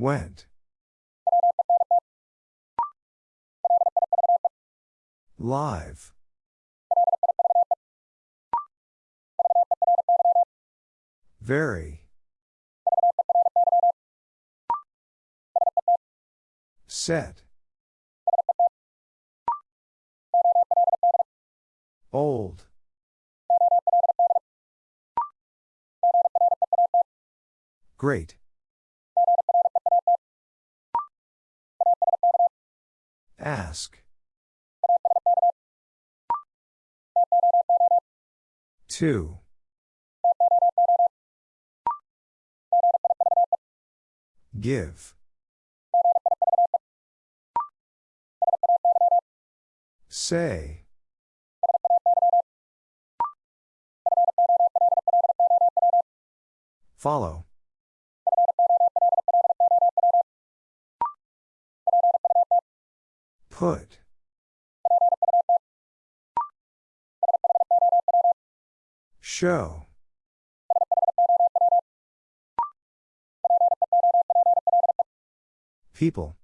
Went. Live. Very. Set. Old. Great. Ask. Two. Give. Say. Follow. Put. Show. People.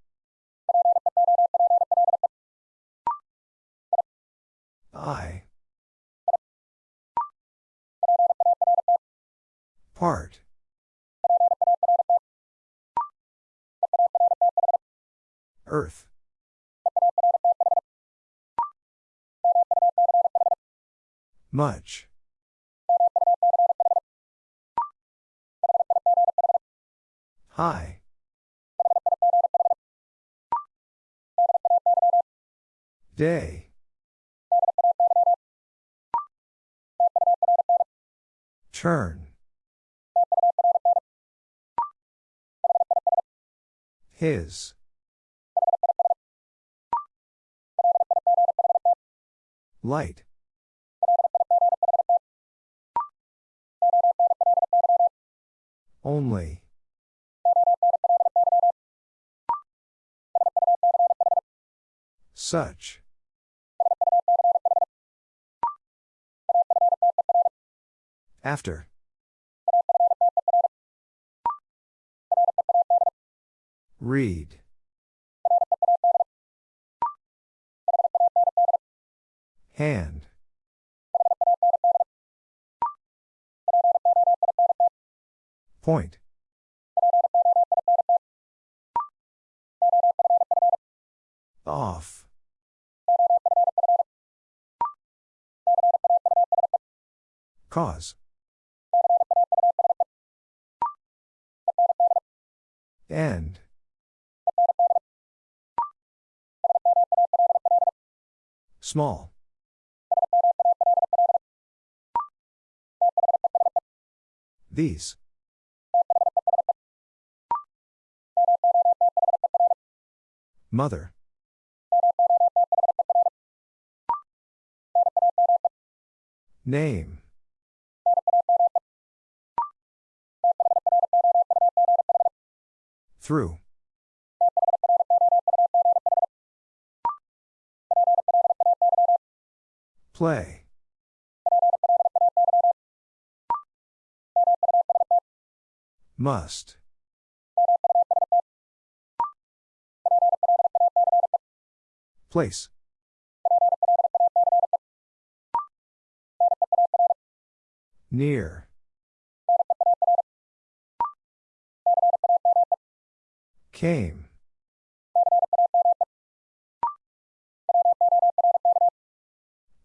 I. Part. Earth. Much. High. Day. Turn. His. Light. Only. Such. After. Read. Hand. Point. Off. Cause. End. Small. These. Mother. Name. Through. Play. Must. Place. Near. Came.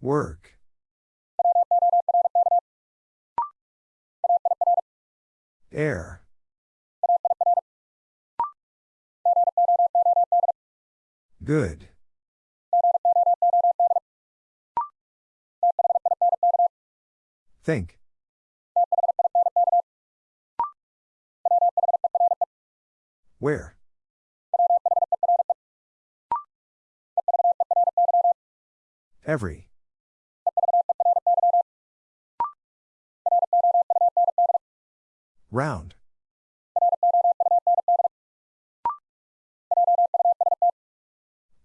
Work. Air. Good. Think. Where? Every. Round.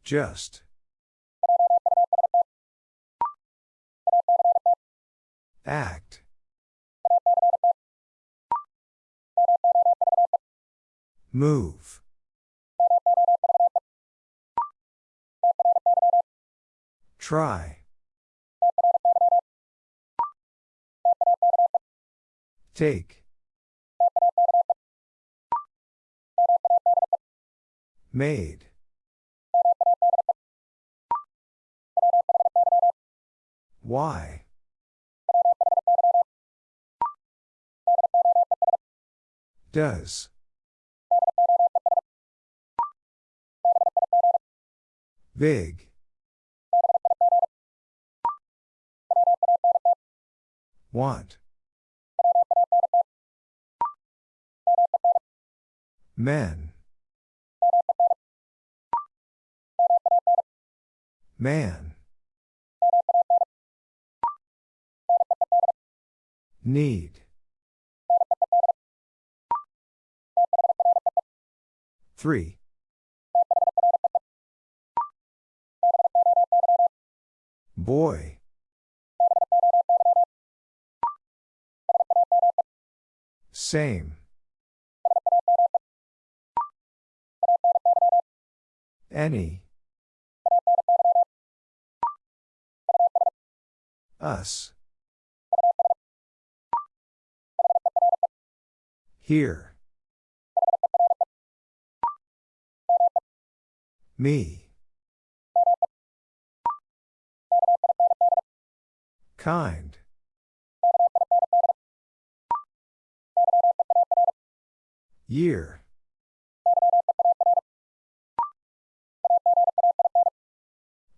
Just. Act. Move. Try. Take. Made. Why? Does. Big. Want. Men. Man. Need. Three. Boy. Same. Any. Us. Here. Me. Kind. Year.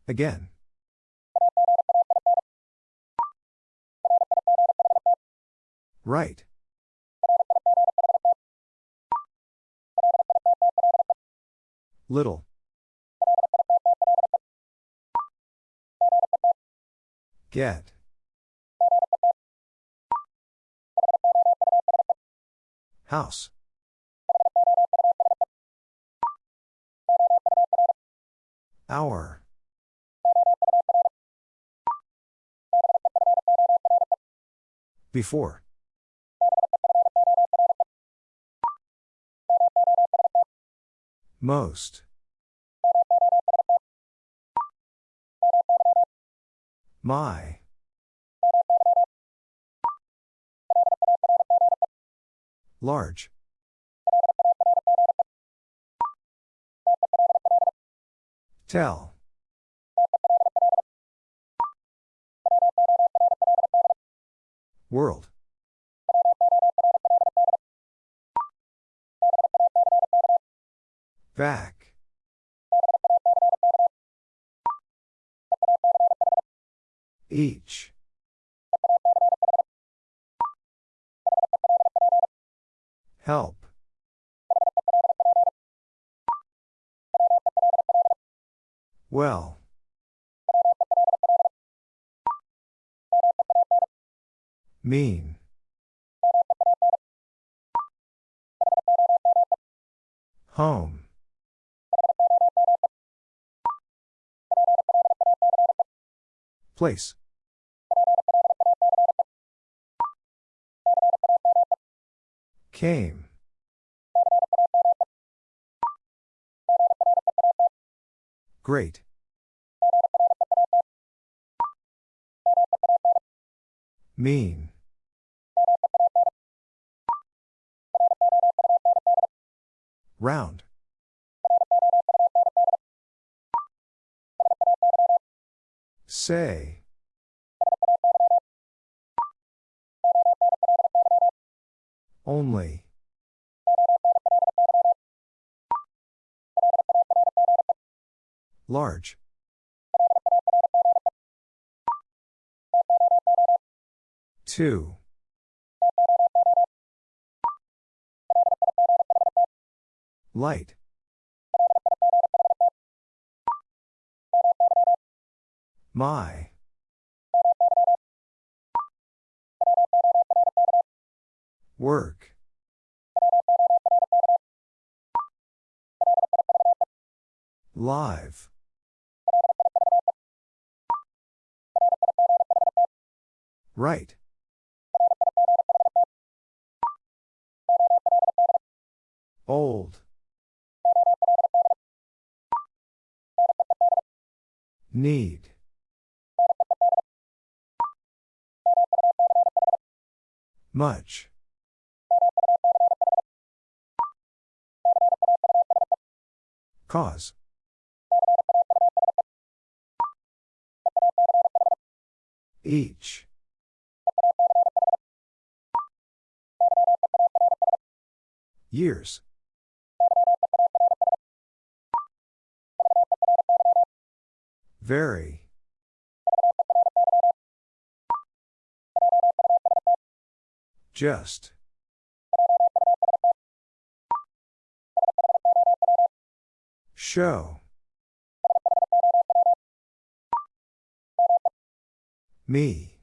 Again. Right. Little. Get. House. Hour. Before. Most. My. Large. Tell. World. Back. Each. Help. Well. Mean. Home. Place. Came. Great. Mean. Round. Say. Only. Large. Two. Light. My. Work. Live. Right. Old. Need. Much. Cause. Each. Years. Very. Just. Show. Me.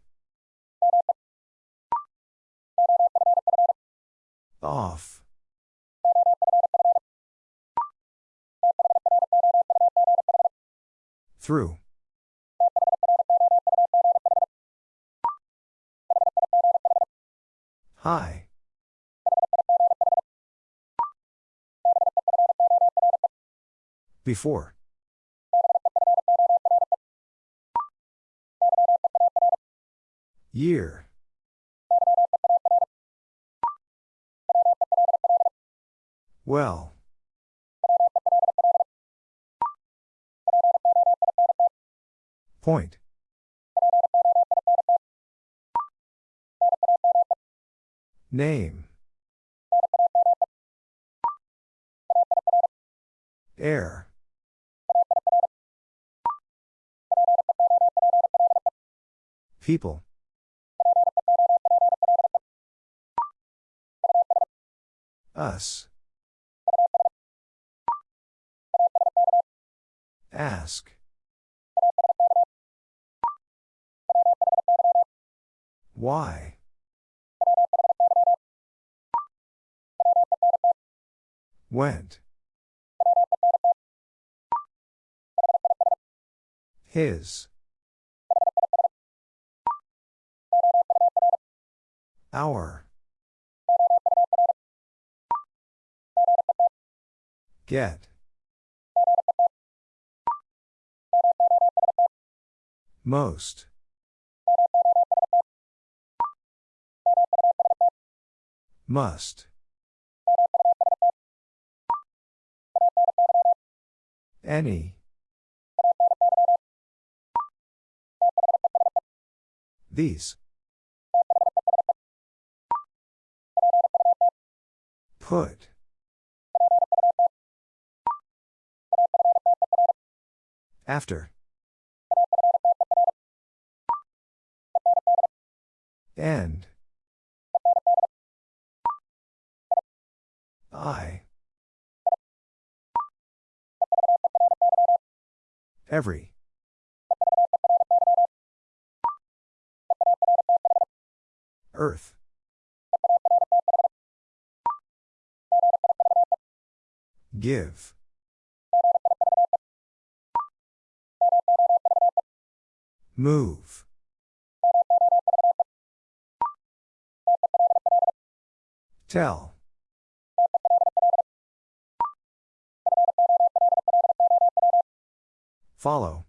Off. Through. Hi. Before. Year. Well. Point. Name. Air. People. Us. Ask. Why? Went. His. Our. Get. Most. Must. Any. These. Put. After. End. Every. Earth. Give. Move. Tell. Follow.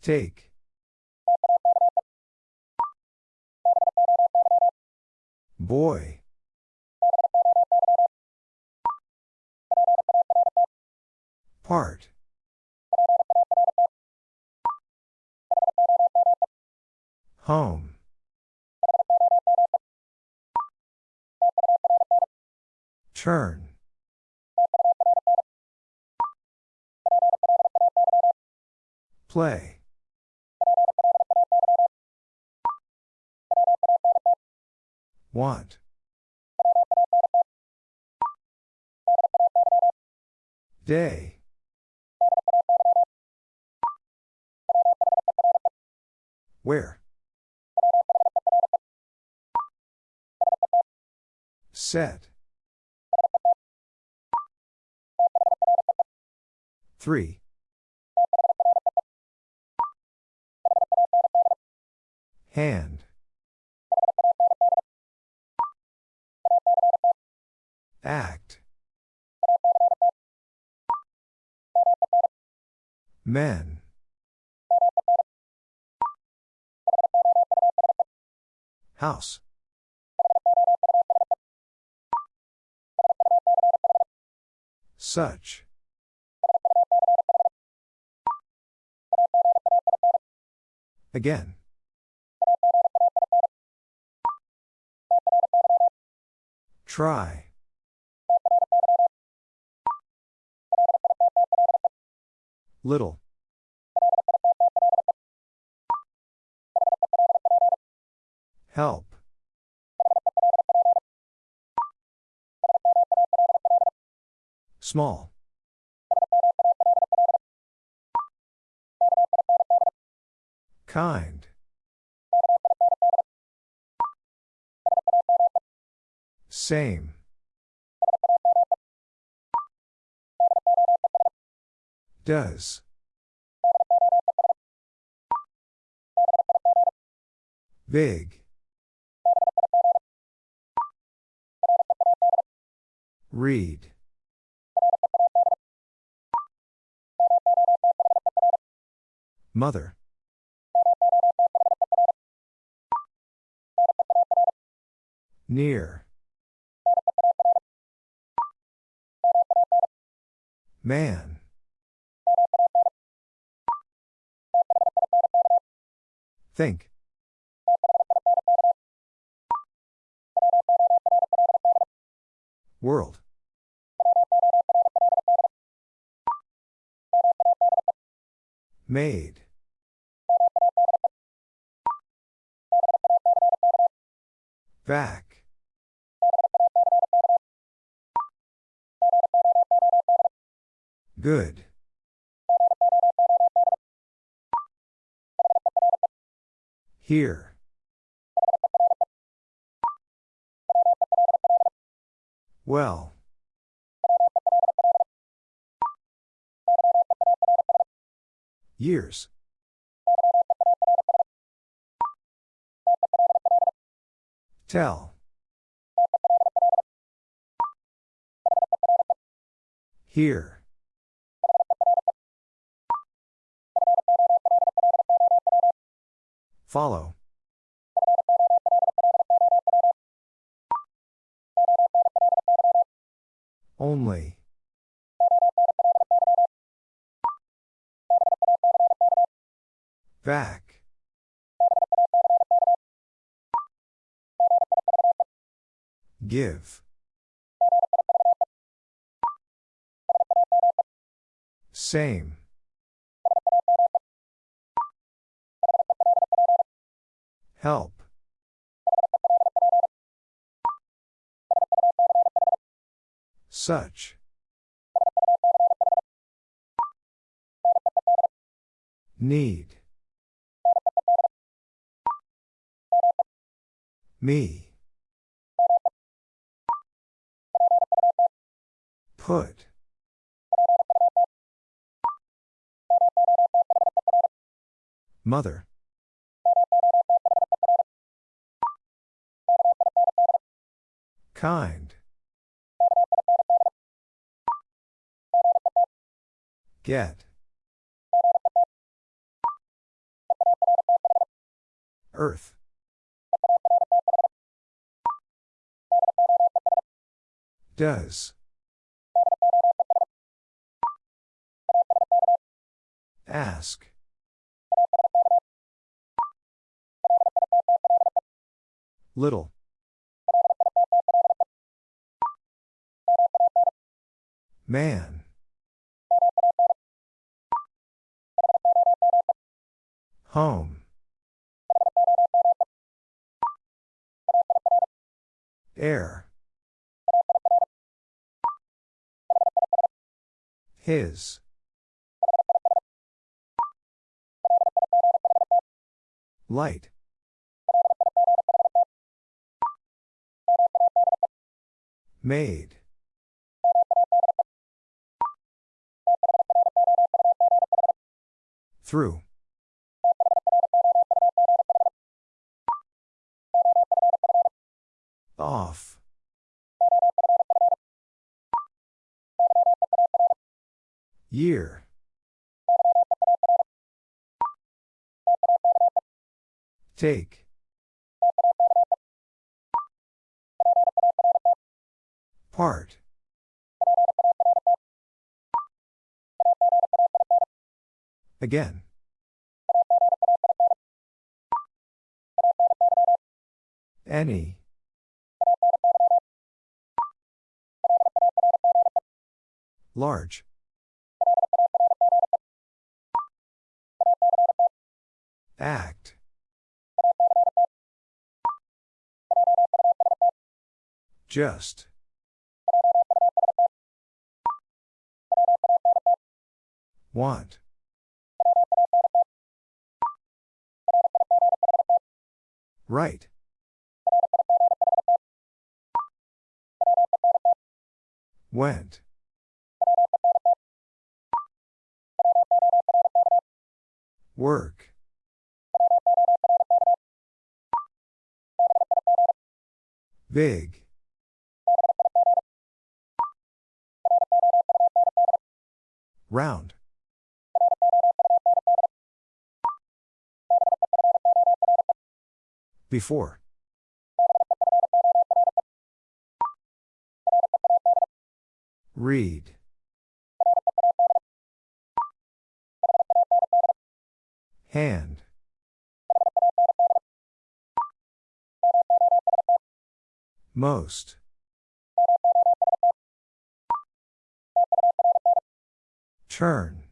Take. Boy. Part. Home. Turn. Play. Want. Day. Where? Set. 3. Hand. Act. Men. House. Such. Again. Try. Little. Help. Small. Kind. Same. Does. Big. Read. Mother. Near. Man. Think. World. Made. Back. Good. Here. Well. Years. Tell. Here. Follow. Only. Back. Give. Same. Help. Such. Need. Me. Put. Mother. Kind. Get. Earth. Does. Ask. Little. Man. Home. Air. His. Light. Made. Through. Off. Year. Take. Part. Again. Any. Large. Act. Just. Want. Right. Went. Work. Big. Round. Before. Read. Hand. Most. Turn.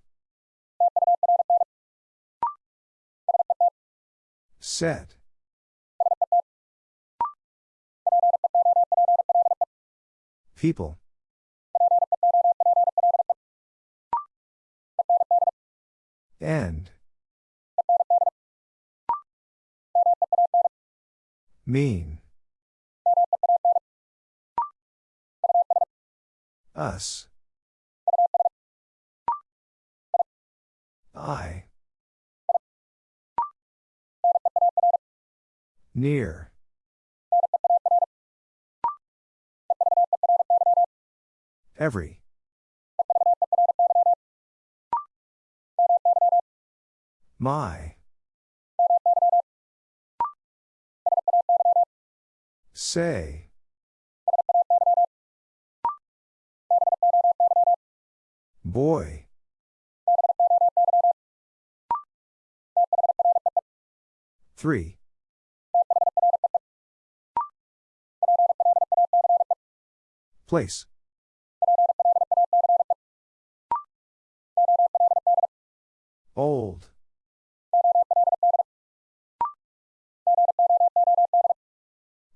Set. People. End. Mean. Us. I. Near. Every. My. Say. Boy. Three. Place. Old.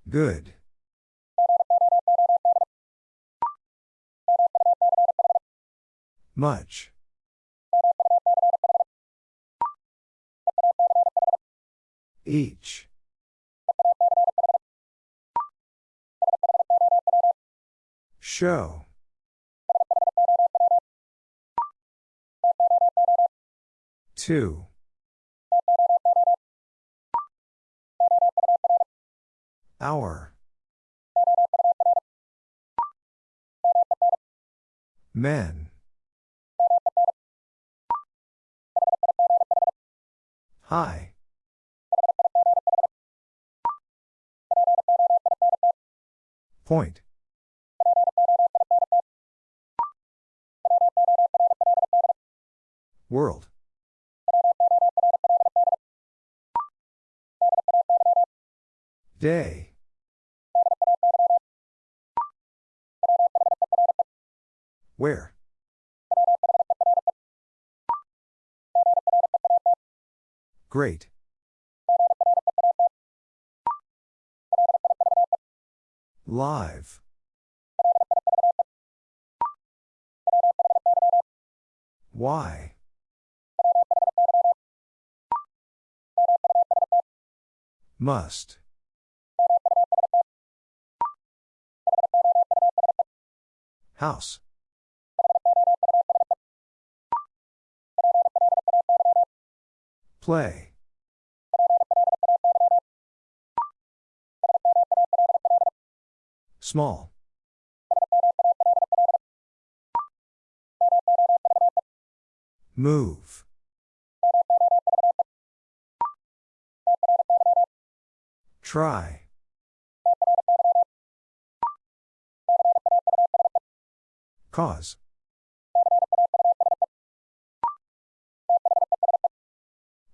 Good. Much. Each. Show. Two. Hour. Men. Hi. Point. World. Day. Where? Great. Live. Why? Must. House. Play. Small. Move. Try. Cause.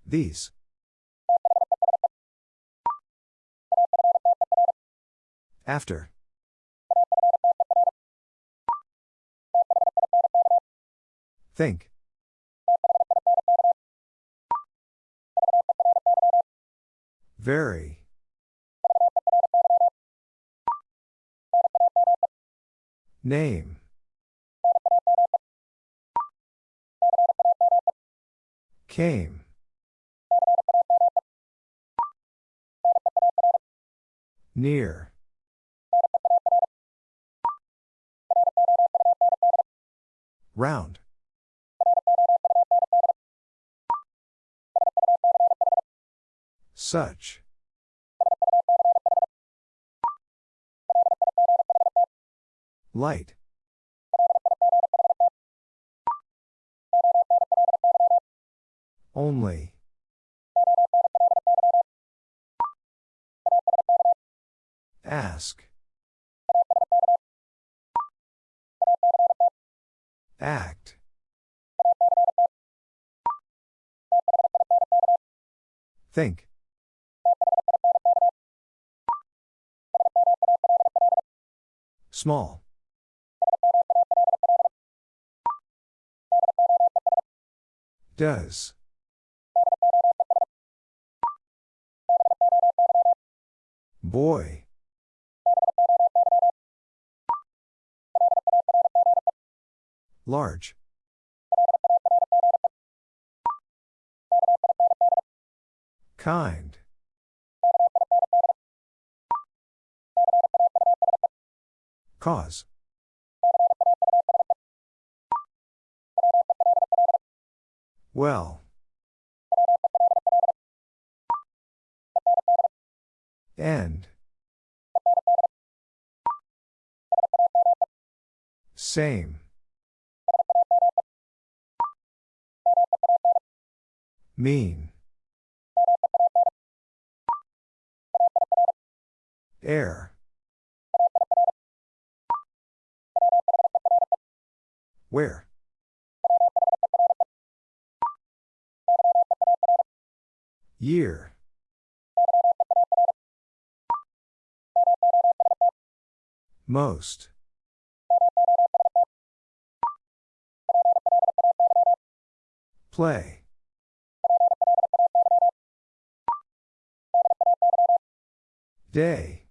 These. After. Think. Very. Name. Came. Near. Round. Such. Light. Only. Ask. Act. Think. Small. Does. Boy. Large. Kind. Cause. Well. End. Same. Mean. Air. Where? Year. Most. Play. Day.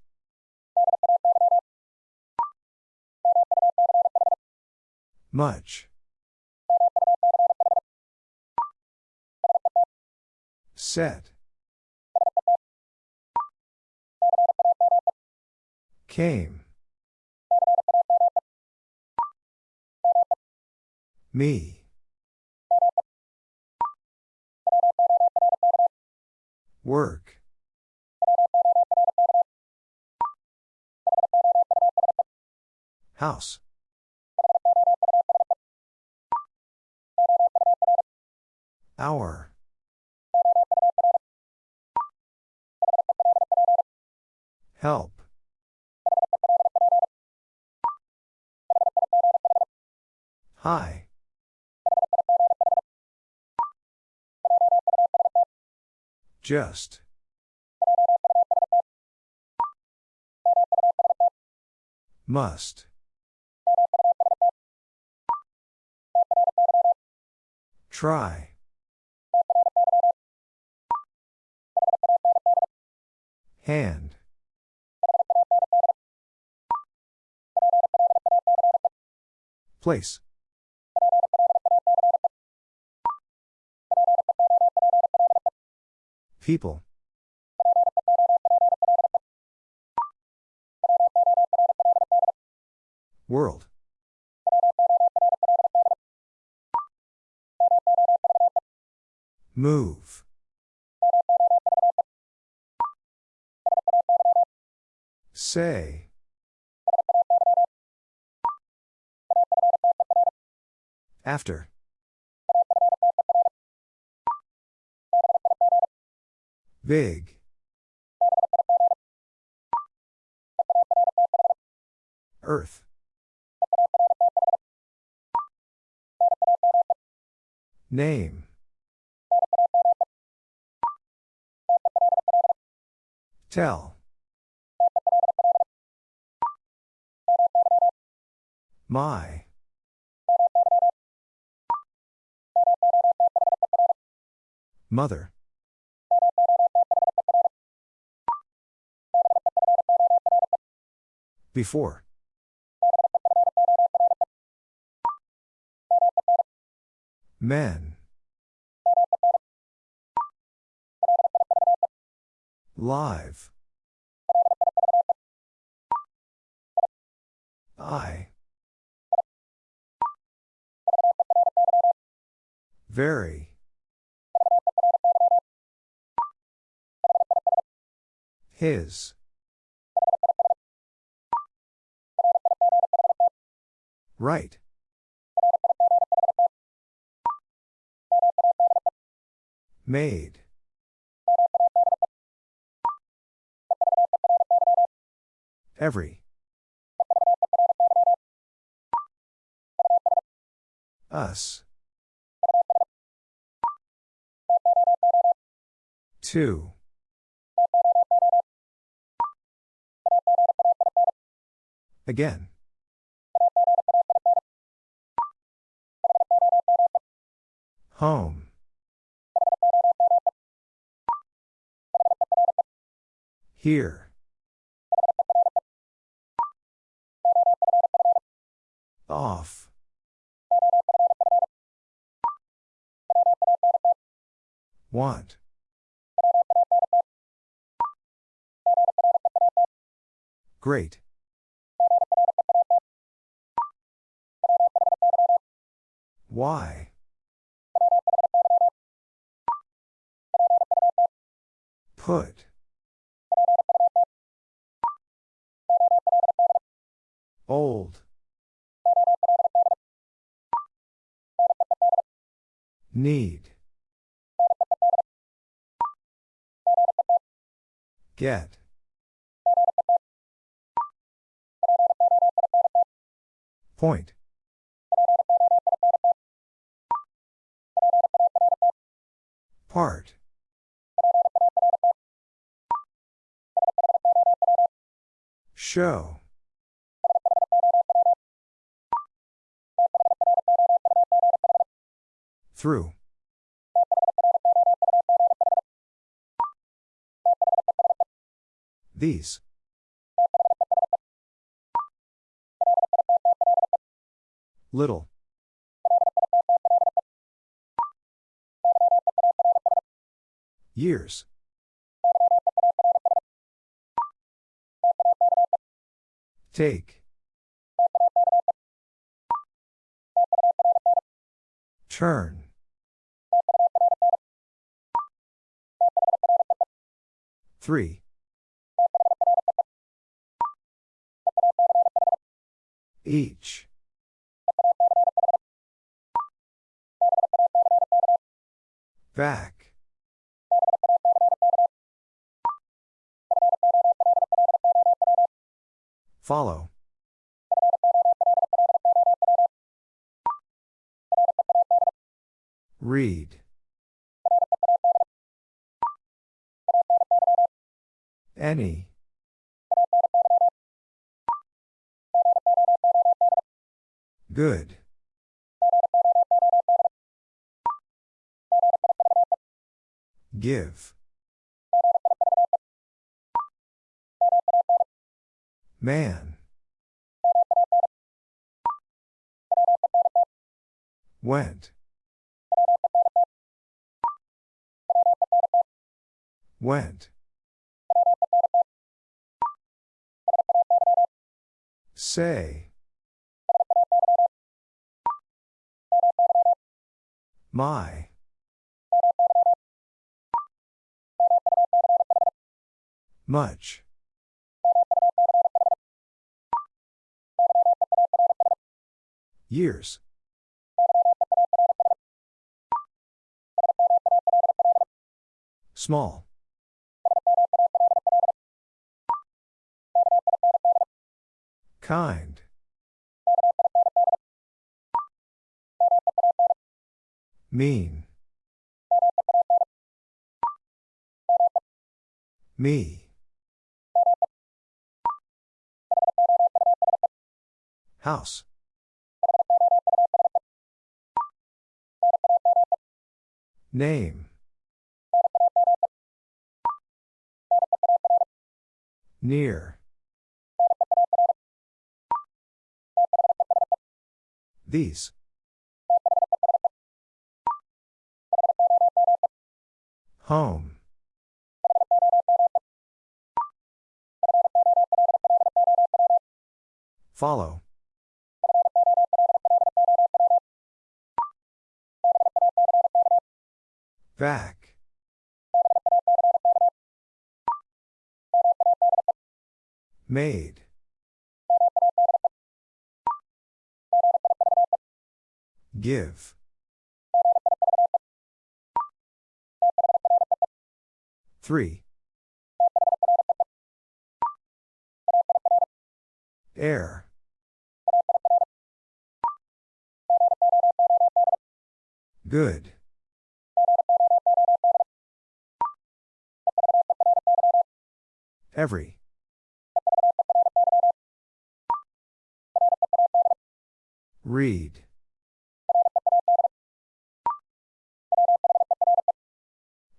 Much. Set. Came. Me. Work. House. Hour. Help. Hi. Just. Must. Try. Hand. Place. People. World. Move. Say. After. Big. Earth. Name. Tell. My. Mother. Before. Men. Live. I. Very. His. Right. Made. Every. Us. Two. Again. Home. Here. Off. Want. Great. Why? Put. Old. Need. Get. Point. Part. Show. Through. These. Little. Years. Take. Turn. Three. Each. Back. Follow. Read. Any. Good. Give. Man. Went. Went. Say. My. Much. Years. Small. Kind. Mean. Me. House. Name. Near. These. Home. Follow. Back. Made. Give. Three. Air. Good. Every. Read.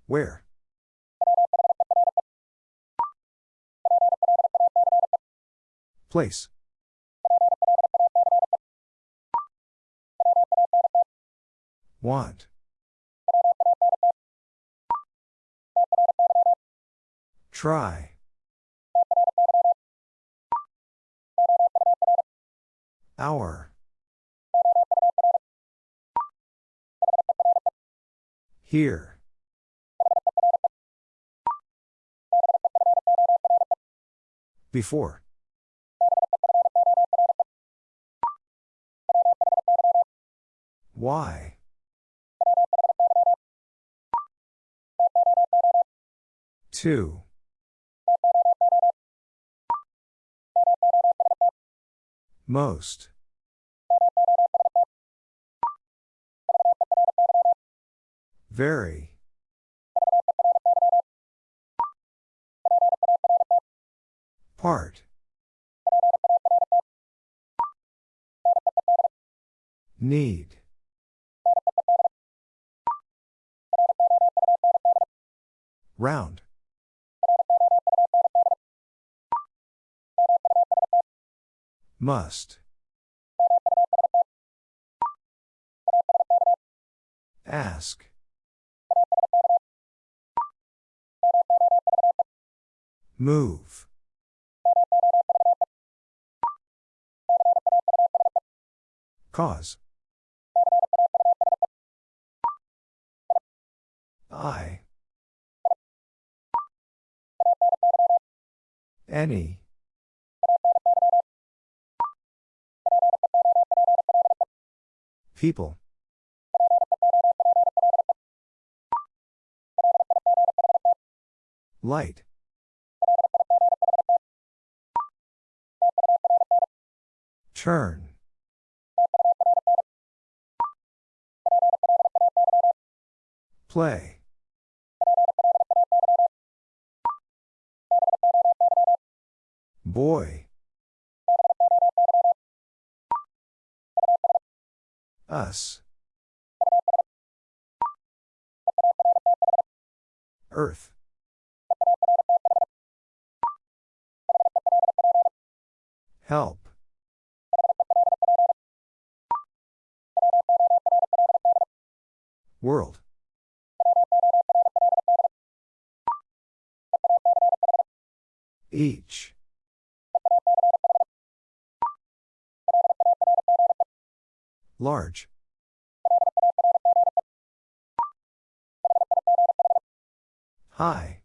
Where? Place. Want. Try. Hour. Here. Before. Why? Two. Most. Very. Part. Need. Round. Must. Ask. Move. Cause. I. Any. People. Light. Turn. Play. Boy. Help. World. Each. Large. High.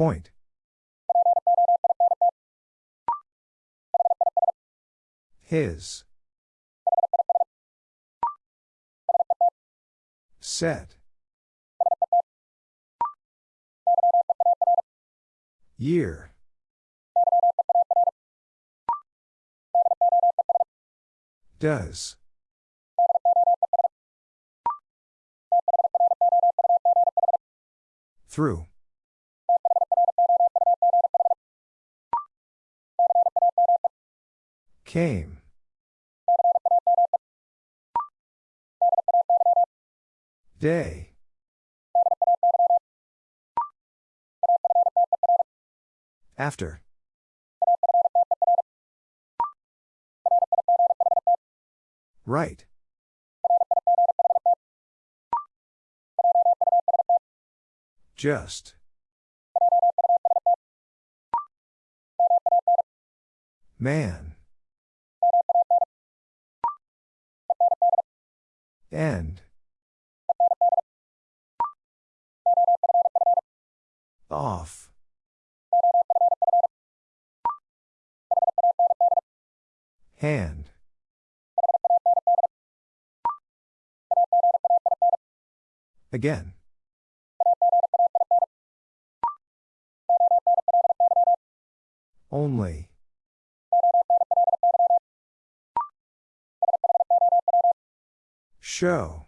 Point. His. Set. Year. Does. Through. Came. Day. After. Right. Just. Man. End. Off. Hand. Again. Only. Show.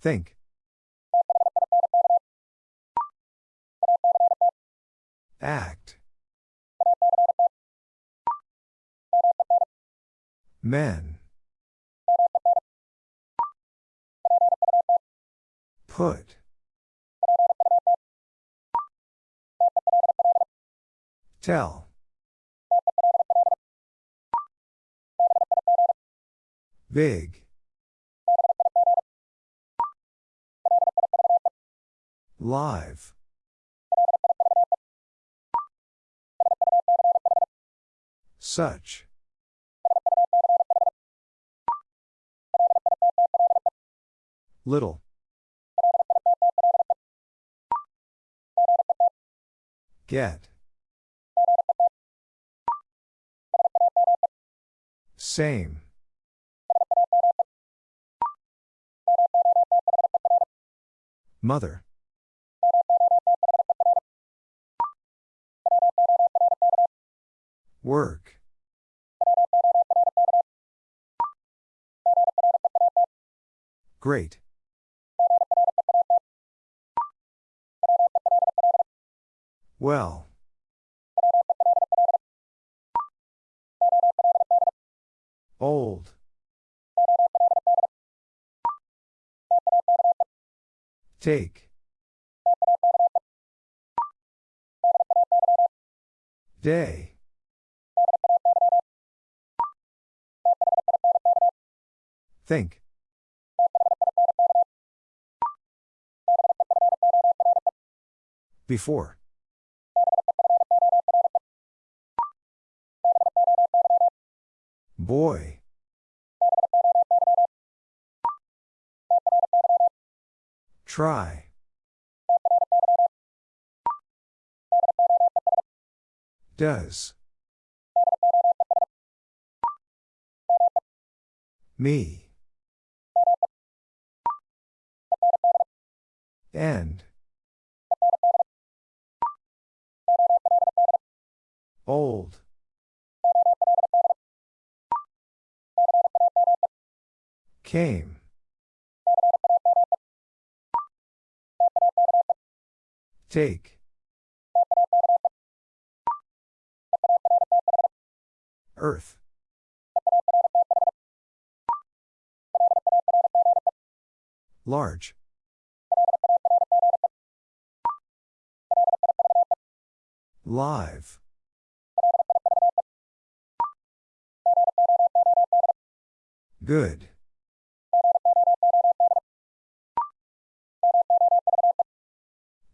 Think. Act. Men. Put. Tell. Big. Live. Such. Little. Get. Same. Mother. Work. Great. Well. Old. Take. Day. Think. Before. Boy. Try. Does. Me. End. Old. Came. Take. Earth. Large. Live. Good.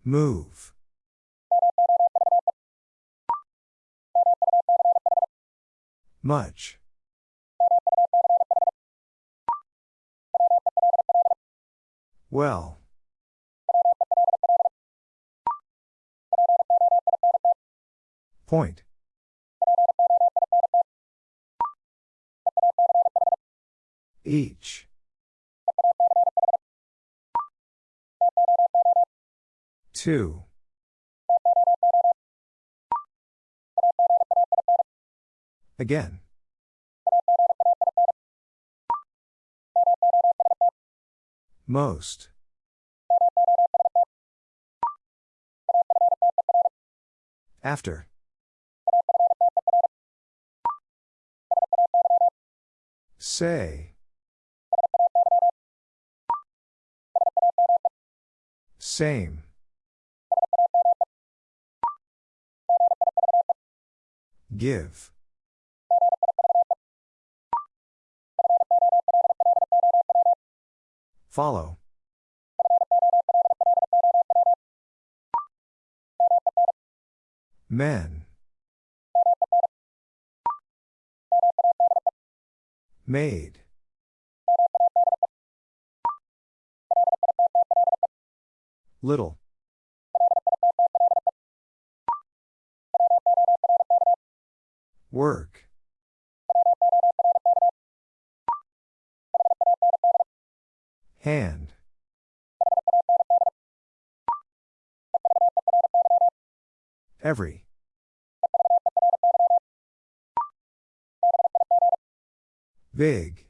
Move. Much. Well. Point. Each. Two. Again. Most. After. Say. Same. Give. Follow. Men. Made. Little. Work. Hand. Every. Big.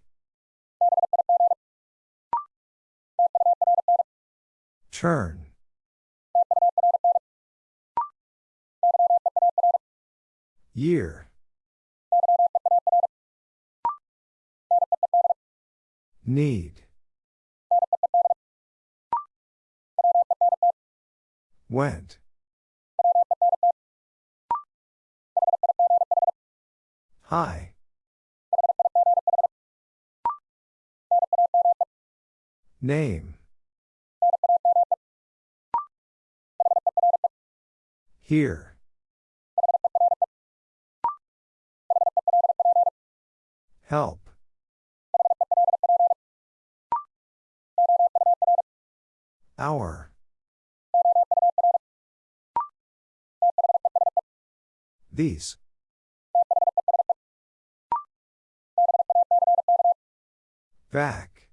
Turn. Year. Need. Went. Hi. Name. Here. Help. Hour. These. Back.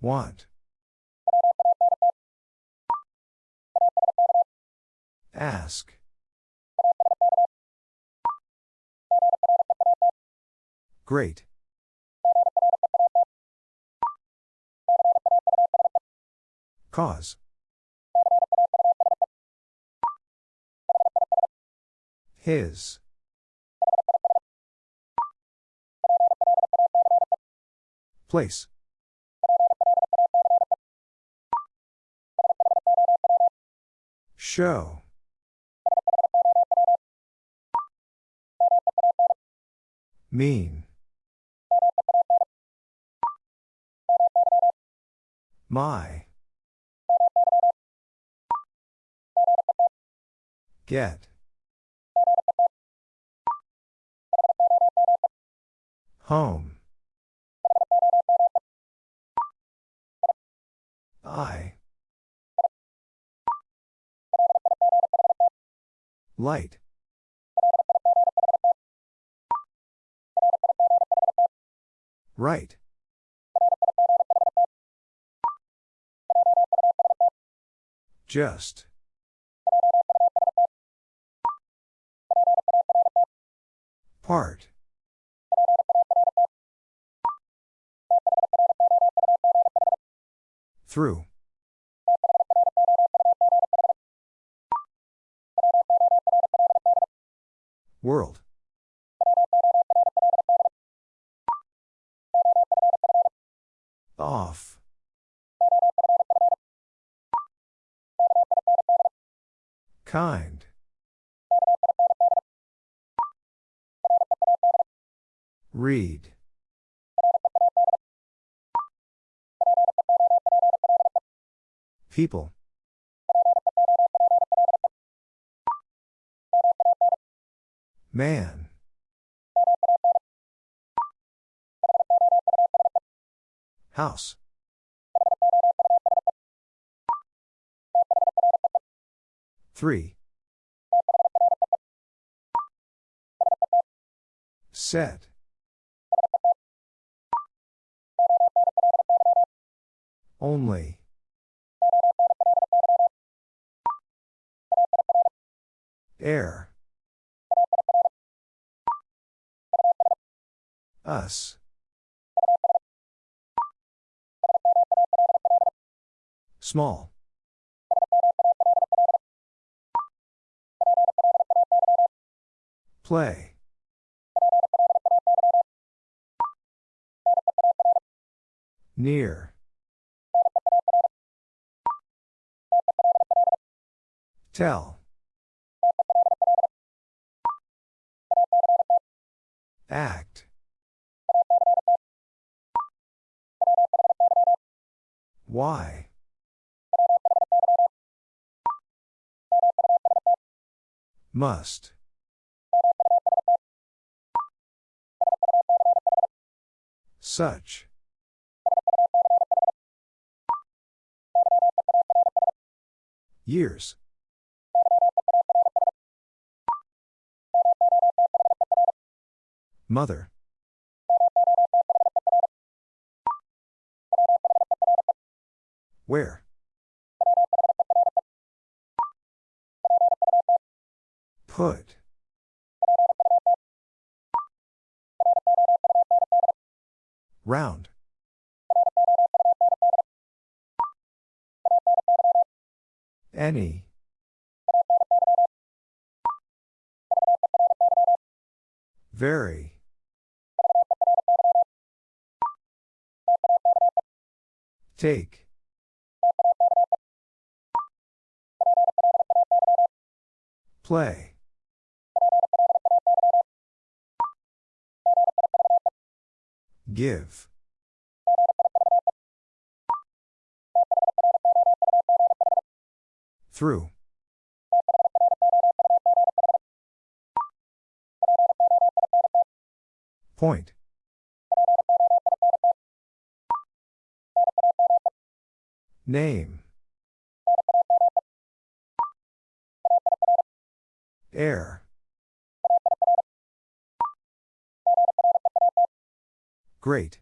Want. Ask. Great. Cause. His. Place. Show. Mean. My. Get. Home. I. Light. Right. Just. Part. Through. World. Off. Kind. Read. People. Man. House. Three. Set. Only. Air. Us. Small. Play. Near. Tell. Act. Why? Must. Such. Years. Mother. Where? Put. Round. Any. Very. Take. Play. Give. Through. Point. Name. Air. Great.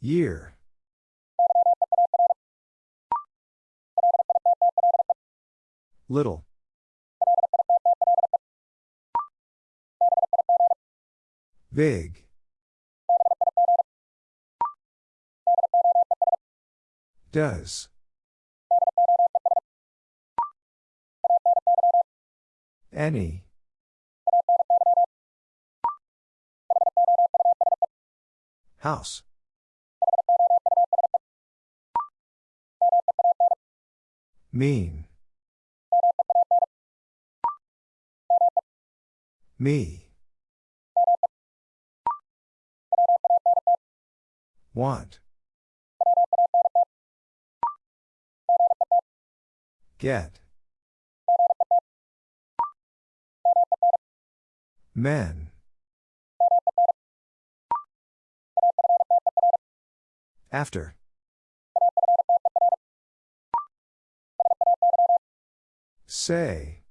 Year. Little. Big. Does. Any. House. Mean. Me. Want. Get. Men. After. Say.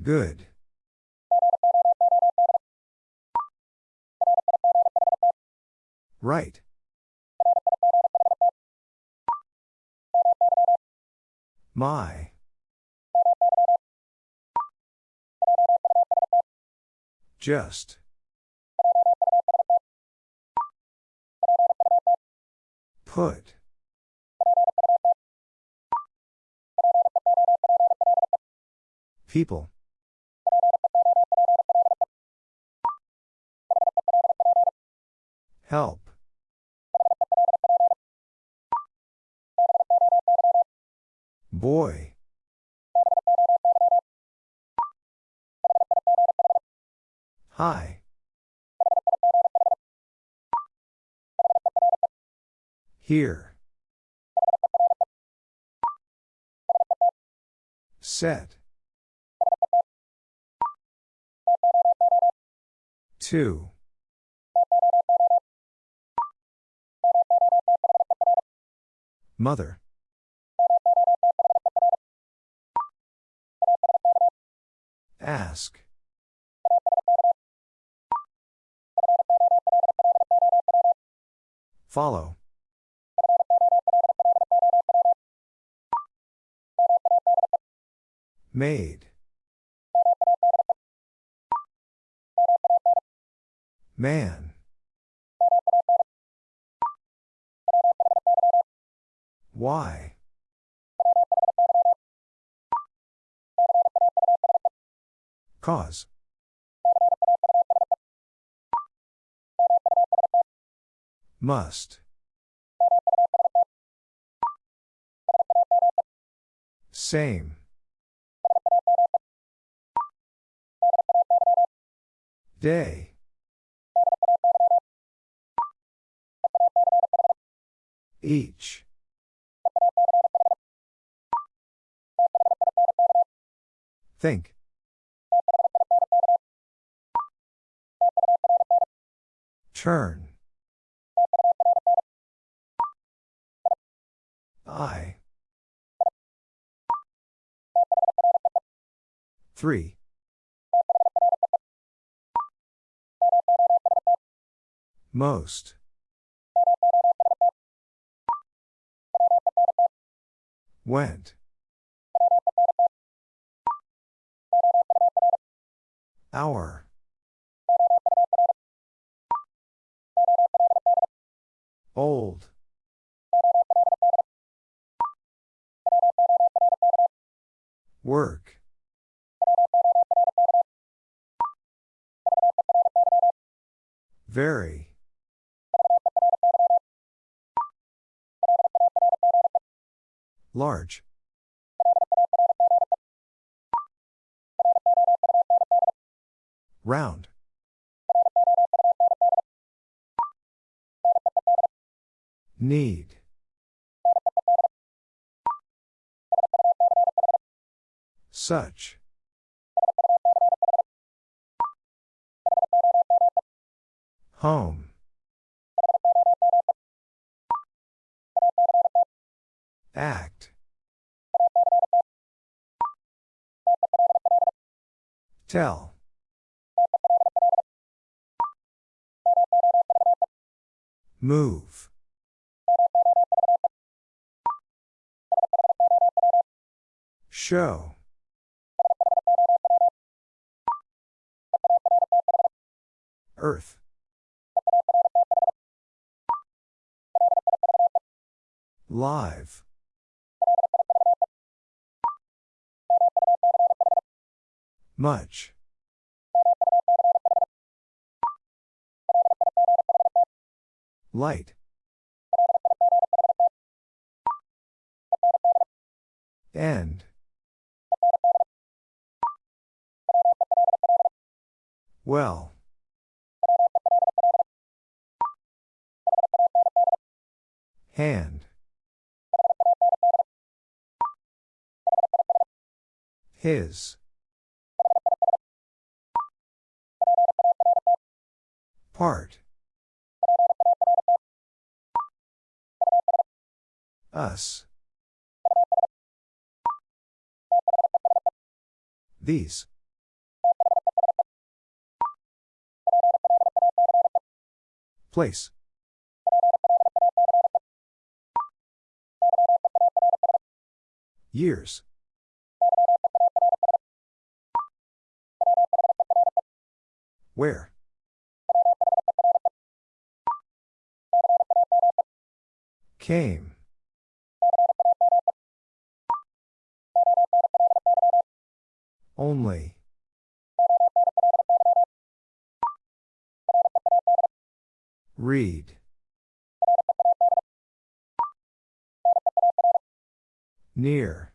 Good. Right. My. Just. Put. People. Help. Boy. Hi. Here. Set. Two. Mother. Ask. Follow. Made. Man. Why? Cause. Must. Same. Day. Each. Think. Turn. I. Three. Most. Went. Hour. Old. Work. Very. Large. Round. Need. Such. Home. Act. Tell. Move. Show. Earth. Live. Much. Light. End. Well. Hand. His. Part. Us. These. Place. Years. Where? Came. Only. Read. Near.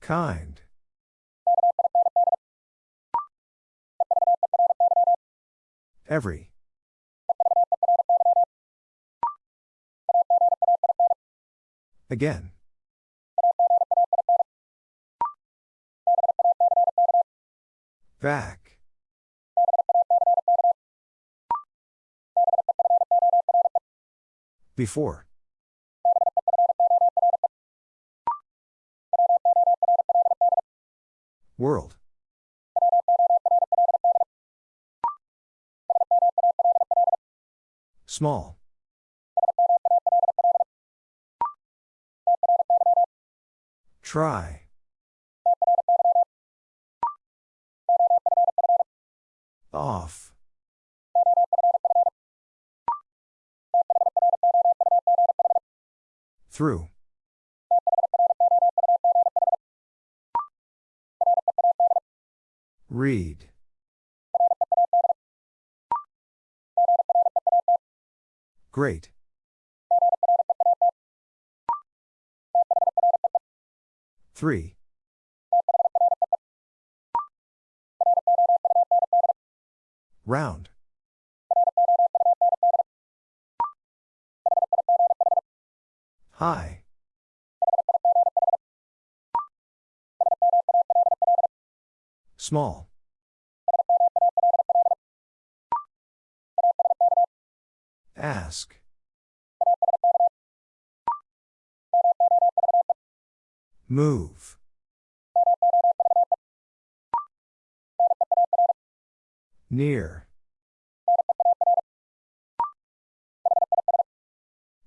Kind. Every. Again. Back. Before. World. Small. Try. Off. Through. Read. Great. Three. Round. High. Small. Ask. Move. Near.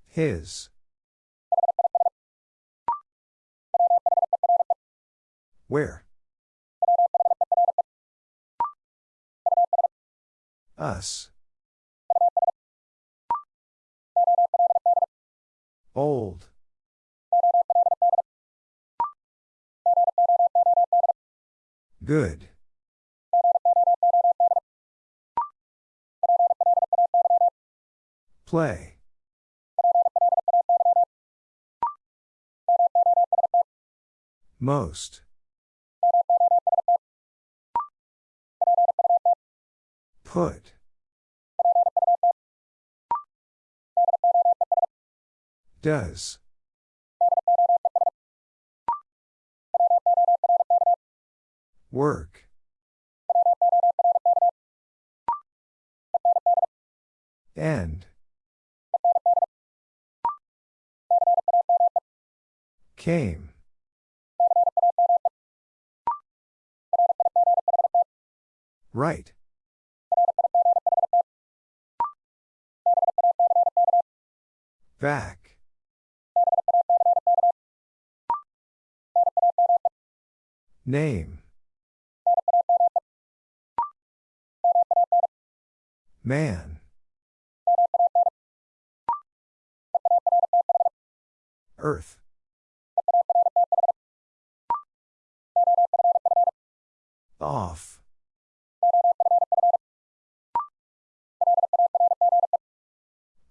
His. Where? Us. Old. Good. Play. Most. Put. Does. Work. End. Came. Right. Back. Name. Man. Earth. Off.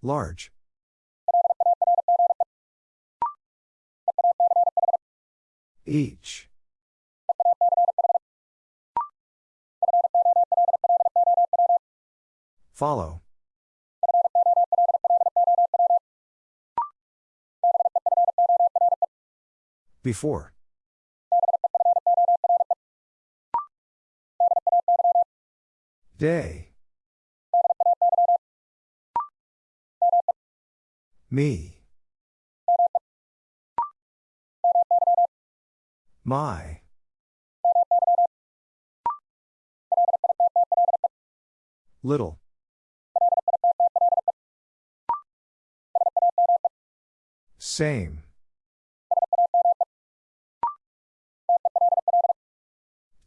Large. Each. Follow. Before. Day. Me. My. Little. Same.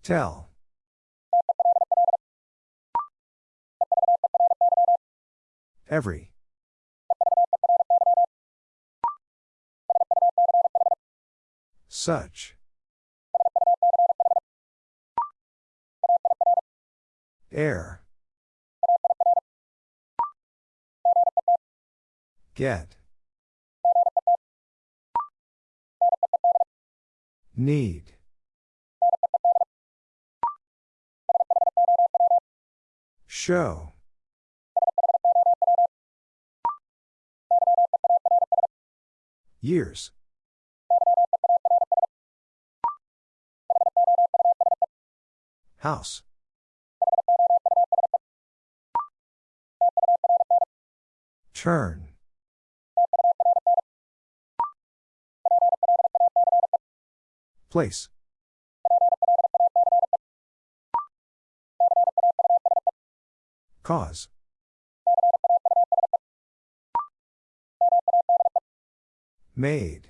Tell. Every. Such. Air. Get. Need. Show. Years. House. Turn. Place. Cause. Made.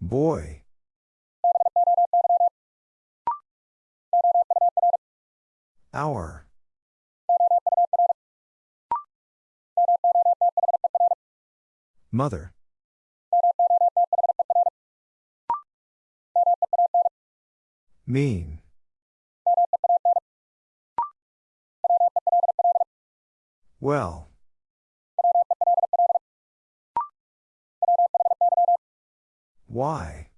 Boy. Hour. Mother. Mean. Well. Why?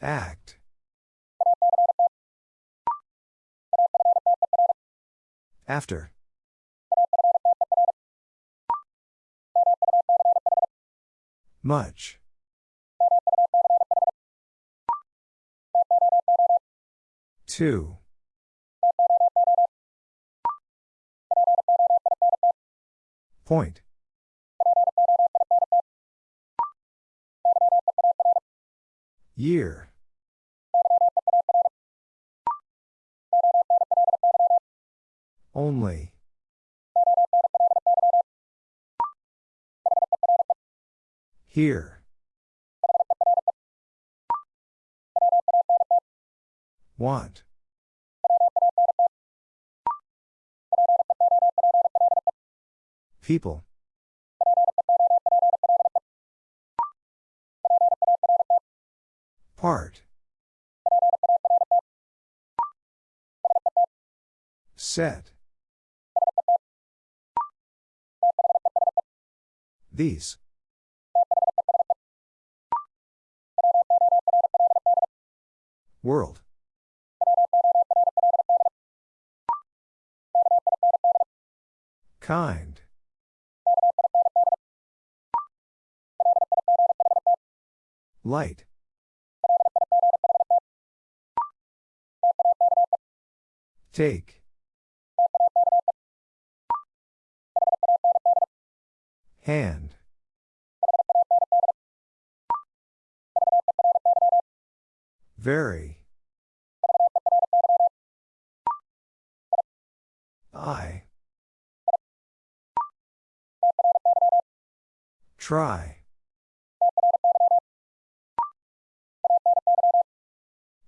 Act. After. Much. Two. Point. Year. Only. Here. Want. People. Part. Set. These. World. Kind. Light. Take. Hand. Very. I. Try.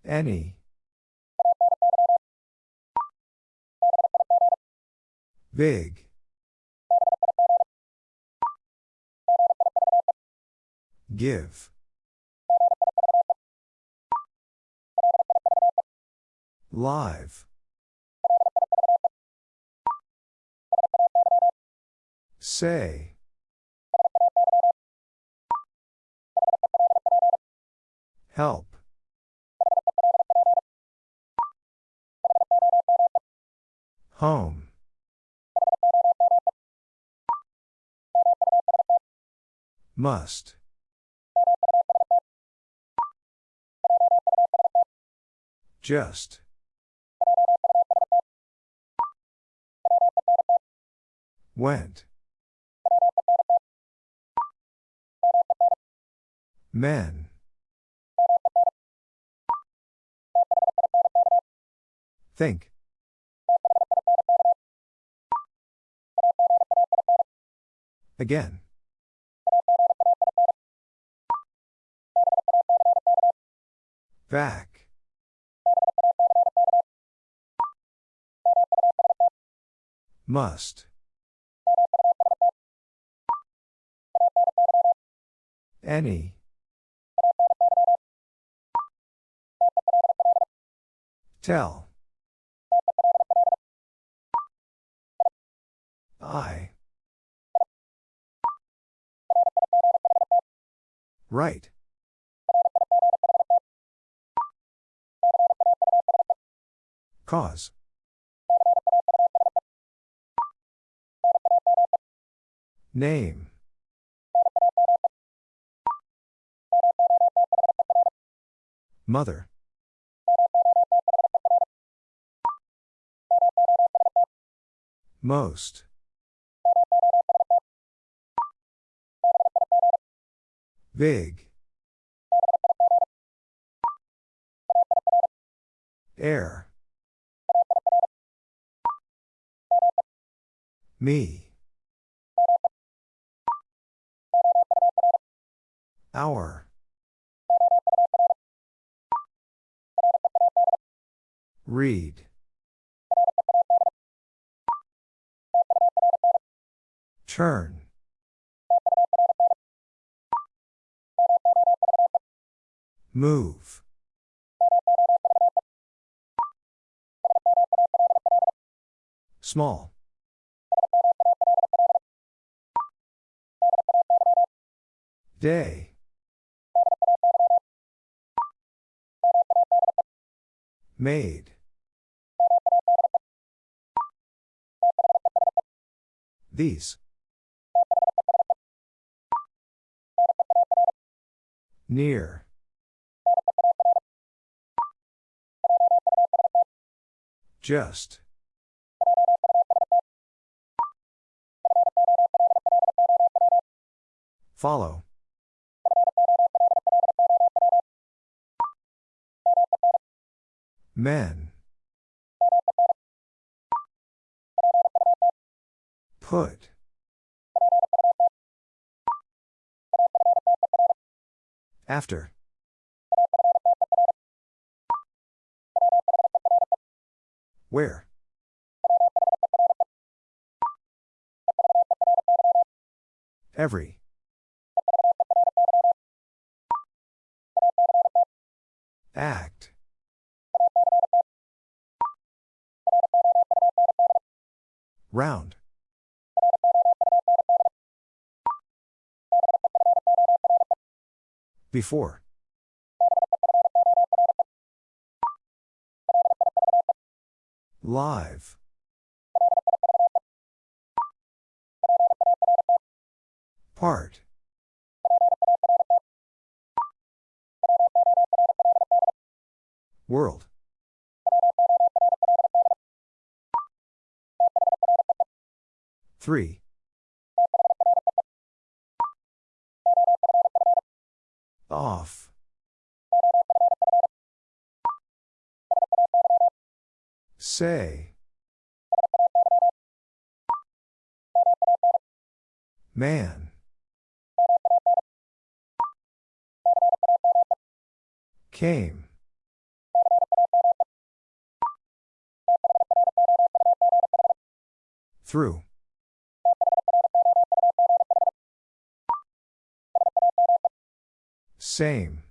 Any. Big. Give. Live. Say. Help. Home. Must. Just. Went. Men. Think. Again. Back. Must. Any. Tell. I. Right. Cause. Name. Mother. Most. Big. Air. Me. Our. Read. Turn. Move. Small. Day. Made. These. Near. Just. Follow. Men. Put. After. Where? Every. Act. Round. Before. Live. Part. World. Three. Off. Say. Man. Came. Through. Same.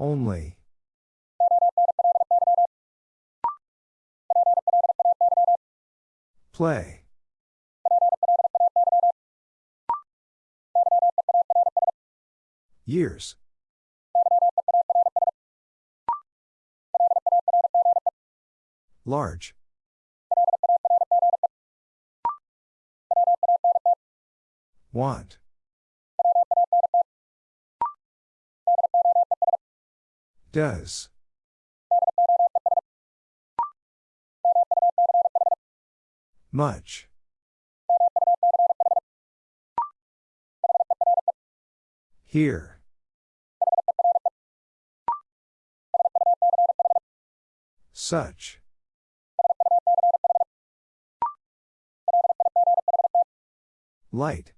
Only. Play. Years. Large. Want. Does. Much. Here. Such. Light.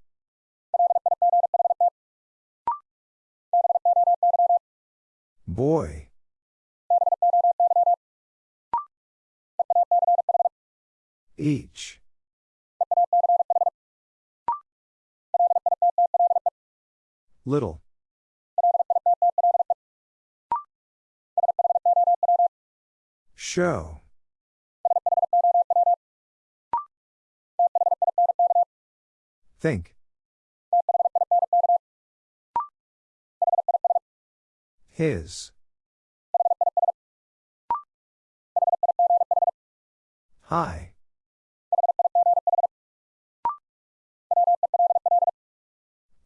Boy. Each. Little. Show. Think. His. High.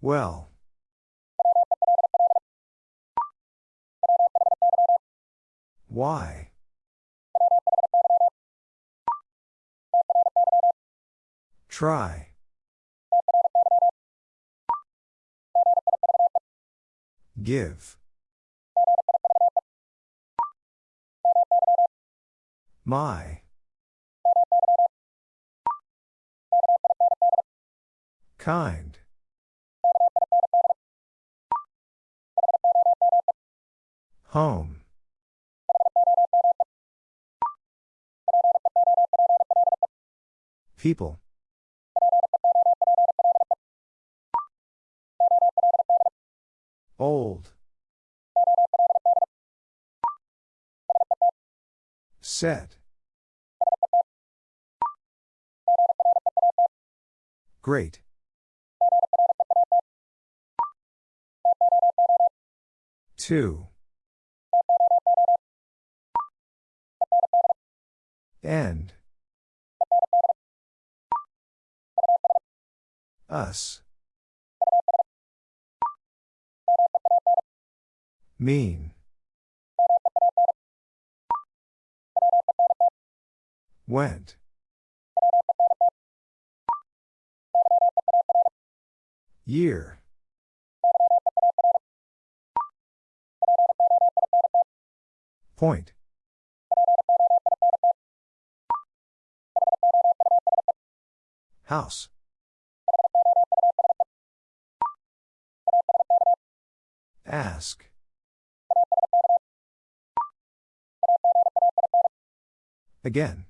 Well. Why? Try. Give. My. Kind. Home. People. Old. Set. Great. Two. End. Us. Mean. Went. Year. Point. House. Ask. Again.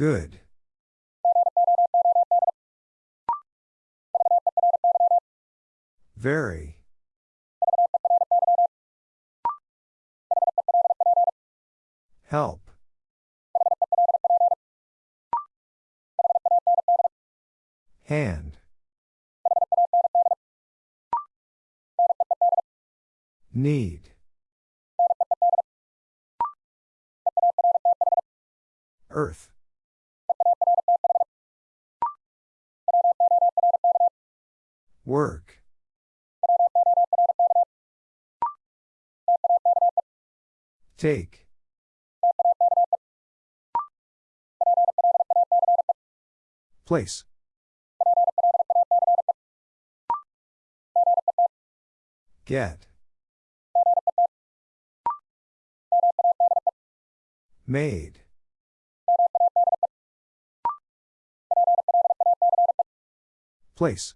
Good. Very. Help. Hand. Need. Earth. Work. Take. Place. Get. Made. Place.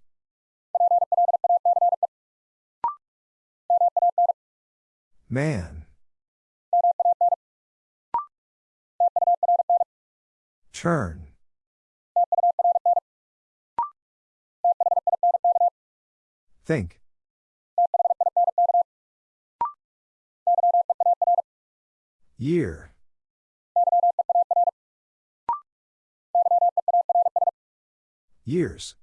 Man. Turn. Think. Year. Years.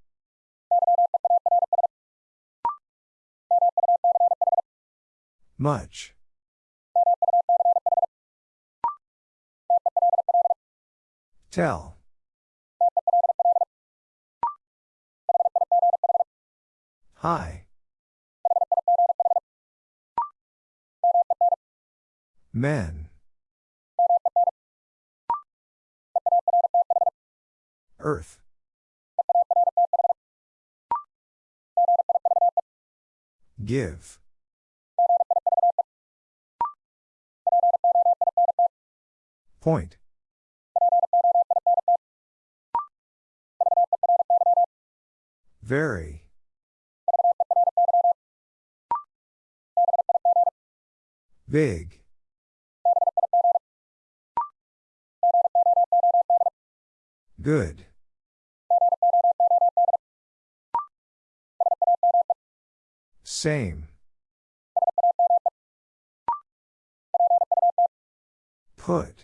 Much. Tell. High. Men. Earth. Give. Point. Very. Big. Good. Same. Put.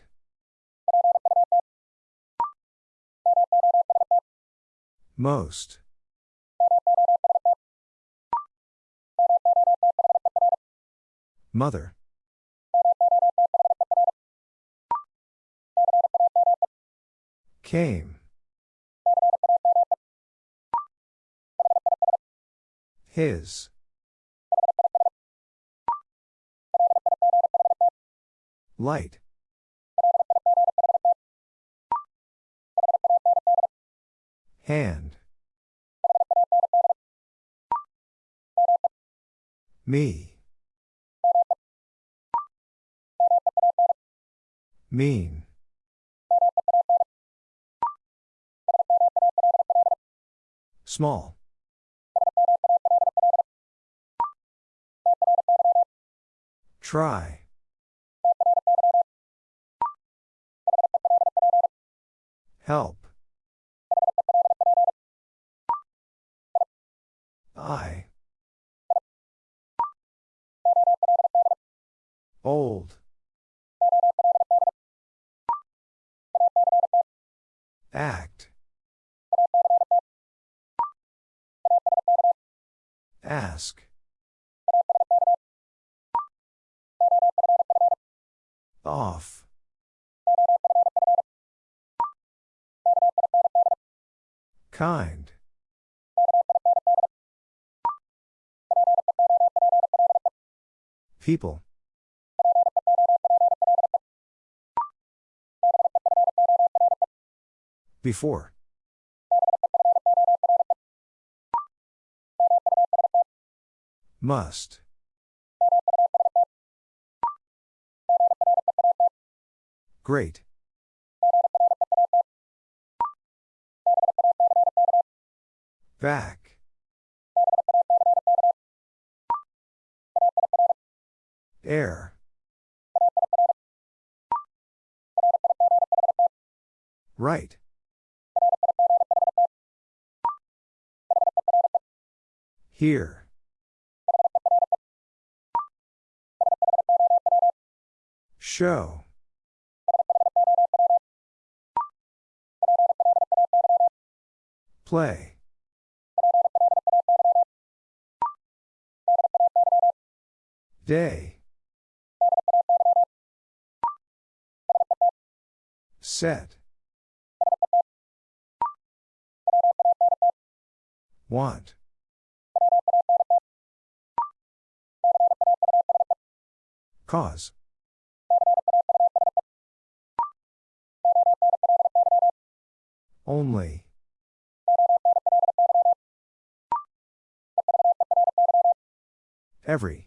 Most. Mother. Came. His. Light. Hand. Me. Mean. Small. Try. Help. I. Old. Act. Ask. Off. Kind. People. Before. Must. Great. Back. Air. Right. Here. Show. Play. Day. Set. Want. Cause. Only. Every.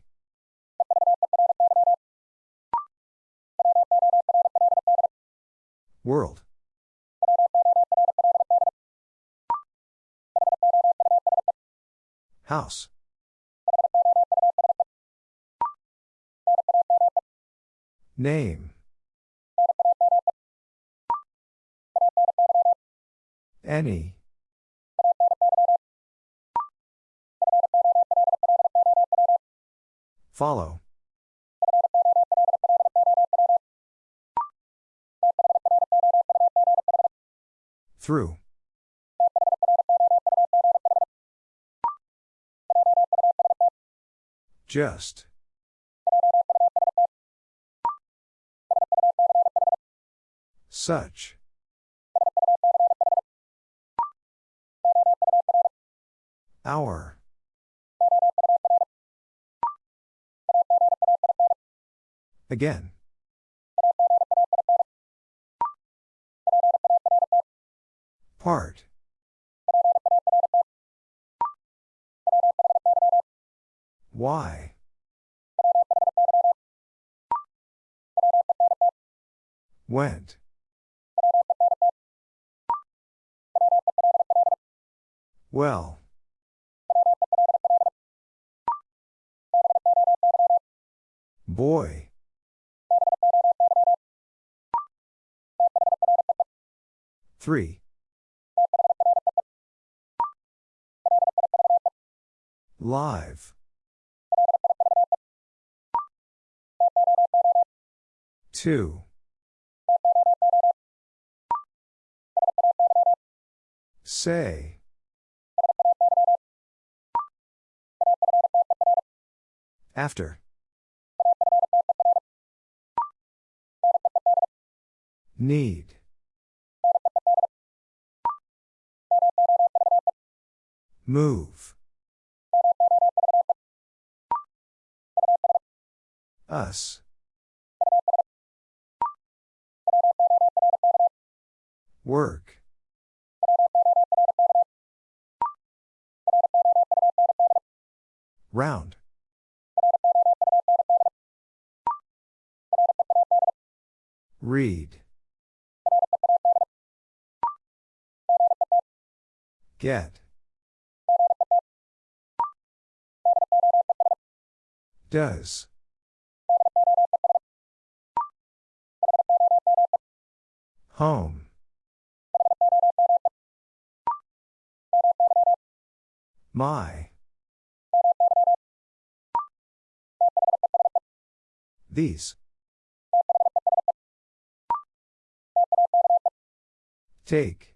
World. House. Name. Any. Follow. Through. Just. Such. Hour. Again. Part. Why? Went. Well. Boy. Three. Live. Two. Say. After. Need. Move. Us. Work. Round. Read. Get. Does. Home. My. These. Take.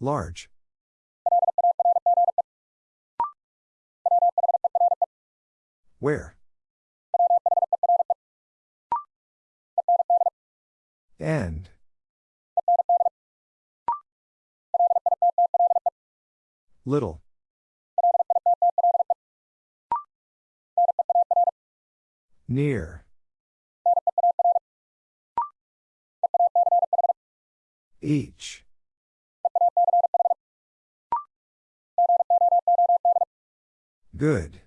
Large. Where? End. Little. Near. Each. Good.